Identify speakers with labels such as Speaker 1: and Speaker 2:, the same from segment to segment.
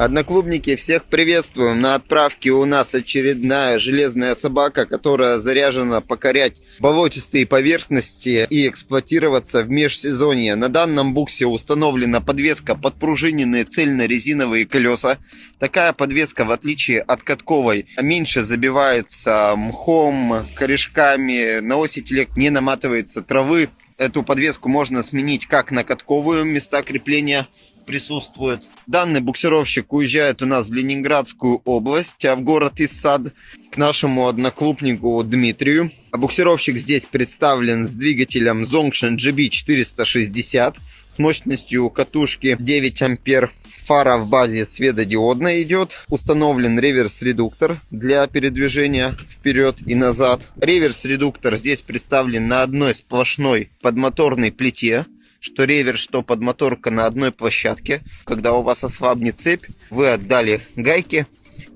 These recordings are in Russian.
Speaker 1: Одноклубники, всех приветствуем. На отправке у нас очередная железная собака, которая заряжена покорять болотистые поверхности и эксплуатироваться в межсезонье. На данном буксе установлена подвеска подпружиненные цельно-резиновые колеса. Такая подвеска, в отличие от катковой, меньше забивается мхом, корешками, на оси телег не наматывается травы. Эту подвеску можно сменить как на катковую места крепления, присутствует. Данный буксировщик уезжает у нас в Ленинградскую область, а в город Иссад, к нашему одноклубнику Дмитрию. А буксировщик здесь представлен с двигателем Zongshin GB460 с мощностью катушки 9 ампер. Фара в базе светодиодная идет. Установлен реверс-редуктор для передвижения вперед и назад. Реверс-редуктор здесь представлен на одной сплошной подмоторной плите что реверс, что подмоторка на одной площадке. Когда у вас ослабнет цепь, вы отдали гайки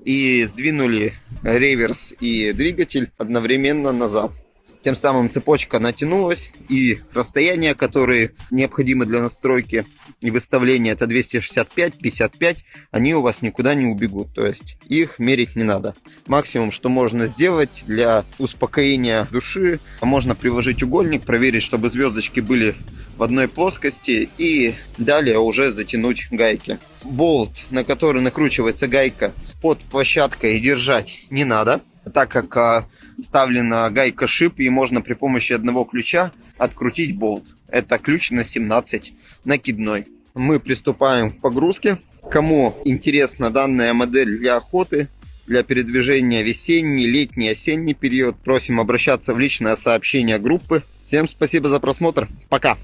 Speaker 1: и сдвинули реверс и двигатель одновременно назад. Тем самым цепочка натянулась и расстояние, которые необходимы для настройки и выставления, это 265-55, они у вас никуда не убегут. То есть их мерить не надо. Максимум, что можно сделать для успокоения души, можно приложить угольник, проверить, чтобы звездочки были в одной плоскости и далее уже затянуть гайки. Болт, на который накручивается гайка под площадкой держать не надо, так как а, вставлена гайка шип и можно при помощи одного ключа открутить болт. Это ключ на 17 накидной. Мы приступаем к погрузке. Кому интересна данная модель для охоты, для передвижения весенний, летний, осенний период, просим обращаться в личное сообщение группы. Всем спасибо за просмотр. Пока!